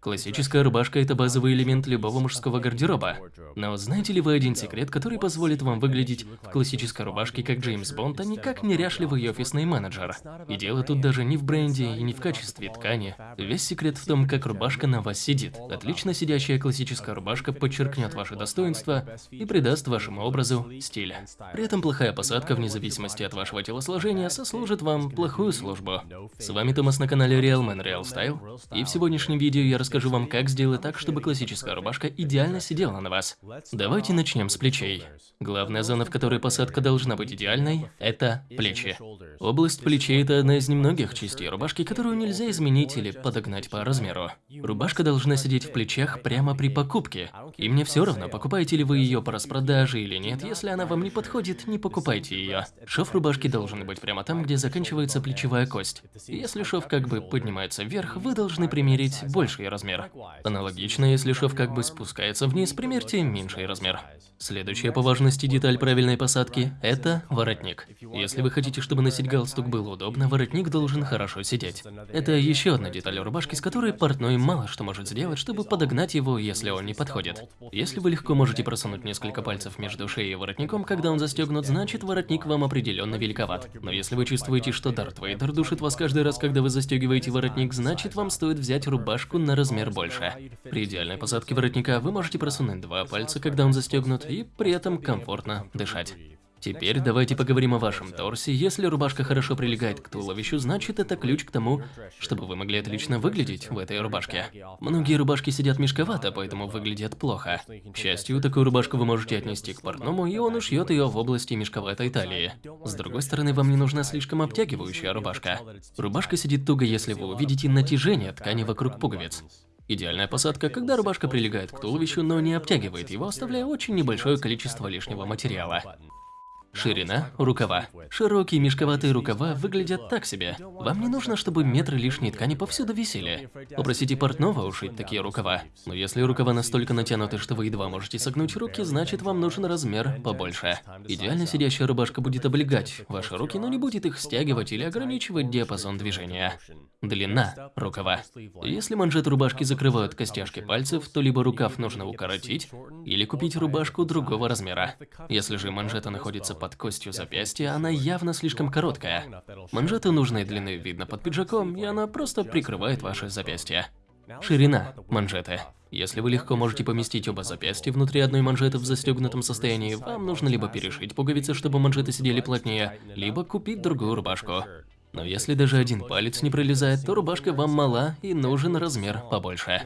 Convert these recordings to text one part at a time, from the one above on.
Классическая рубашка – это базовый элемент любого мужского гардероба. Но знаете ли вы один секрет, который позволит вам выглядеть в классической рубашке как Джеймс Бонд, а не как неряшливый офисный менеджер? И дело тут даже не в бренде и не в качестве ткани. Весь секрет в том, как рубашка на вас сидит. Отлично сидящая классическая рубашка подчеркнет ваше достоинство и придаст вашему образу стиль. При этом плохая посадка, вне зависимости от вашего телосложения, сослужит вам плохую службу. С вами Томас на канале Real Man Real Style, и в сегодняшнем видео я расскажу расскажу вам, как сделать так, чтобы классическая рубашка идеально сидела на вас. Давайте начнем с плечей. Главная зона, в которой посадка должна быть идеальной, это плечи. Область плечей – это одна из немногих частей рубашки, которую нельзя изменить или подогнать по размеру. Рубашка должна сидеть в плечах прямо при покупке. И мне все равно, покупаете ли вы ее по распродаже или нет, если она вам не подходит, не покупайте ее. Шов рубашки должен быть прямо там, где заканчивается плечевая кость. Если шов как бы поднимается вверх, вы должны примерить больший размер размер. Аналогично, если шов как бы спускается вниз, примерьте меньший размер. Следующая по важности деталь правильной посадки – это воротник. Если вы хотите, чтобы носить галстук было удобно, воротник должен хорошо сидеть. Это еще одна деталь рубашки, с которой портной мало что может сделать, чтобы подогнать его, если он не подходит. Если вы легко можете просунуть несколько пальцев между шеей и воротником, когда он застегнут, значит воротник вам определенно великоват. Но если вы чувствуете, что Дарт Вейдер душит вас каждый раз, когда вы застегиваете воротник, значит вам стоит взять рубашку на размер больше. При идеальной посадке воротника вы можете просунуть два пальца, когда он застегнут, и при этом комфортно дышать. Теперь давайте поговорим о вашем торсе. Если рубашка хорошо прилегает к туловищу, значит это ключ к тому, чтобы вы могли отлично выглядеть в этой рубашке. Многие рубашки сидят мешковато, поэтому выглядят плохо. К счастью, такую рубашку вы можете отнести к портному, и он ушьет ее в области мешковатой талии. С другой стороны, вам не нужна слишком обтягивающая рубашка. Рубашка сидит туго, если вы увидите натяжение ткани вокруг пуговиц. Идеальная посадка, когда рубашка прилегает к туловищу, но не обтягивает его, оставляя очень небольшое количество лишнего материала. Ширина рукава. Широкие мешковатые рукава выглядят так себе. Вам не нужно, чтобы метры лишней ткани повсюду висели. Попросите портного ушить такие рукава. Но если рукава настолько натянуты, что вы едва можете согнуть руки, значит вам нужен размер побольше. Идеально сидящая рубашка будет облегать ваши руки, но не будет их стягивать или ограничивать диапазон движения. Длина рукава. Если манжет рубашки закрывают костяшки пальцев, то либо рукав нужно укоротить, или купить рубашку другого размера. Если же манжета находится под костью запястья, она явно слишком короткая. Манжеты нужной длины видно под пиджаком, и она просто прикрывает ваше запястье. Ширина манжеты. Если вы легко можете поместить оба запястья внутри одной манжеты в застегнутом состоянии, вам нужно либо перешить пуговицы, чтобы манжеты сидели плотнее, либо купить другую рубашку. Но если даже один палец не пролезает, то рубашка вам мала и нужен размер побольше.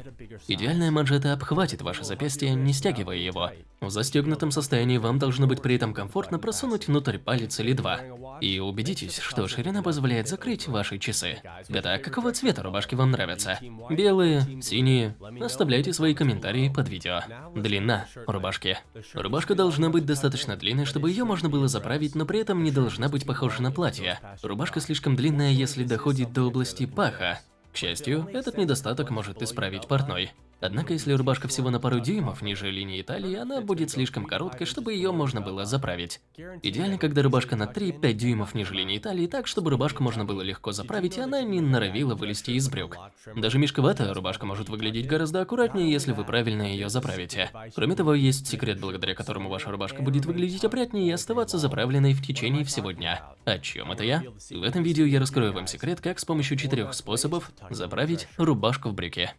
Идеальная манжета обхватит ваше запястье, не стягивая его. В застегнутом состоянии вам должно быть при этом комфортно просунуть внутрь палец или два. И убедитесь, что ширина позволяет закрыть ваши часы. Итак, какого цвета рубашки вам нравятся? Белые, синие? Оставляйте свои комментарии под видео. Длина рубашки. Рубашка должна быть достаточно длинной, чтобы ее можно было заправить, но при этом не должна быть похожа на платье. Рубашка слишком длинная, если доходит до области паха. К счастью, этот недостаток может исправить портной. Однако, если рубашка всего на пару дюймов ниже линии талии, она будет слишком короткой, чтобы ее можно было заправить. Идеально, когда рубашка на 3-5 дюймов ниже линии талии, так, чтобы рубашку можно было легко заправить, и она не норовила вылезти из брюк. Даже мешковатая рубашка может выглядеть гораздо аккуратнее, если вы правильно ее заправите. Кроме того, есть секрет, благодаря которому ваша рубашка будет выглядеть опрятнее и оставаться заправленной в течение всего дня. О чем это я? В этом видео я раскрою вам секрет, как с помощью четырех способов заправить рубашку в брюки.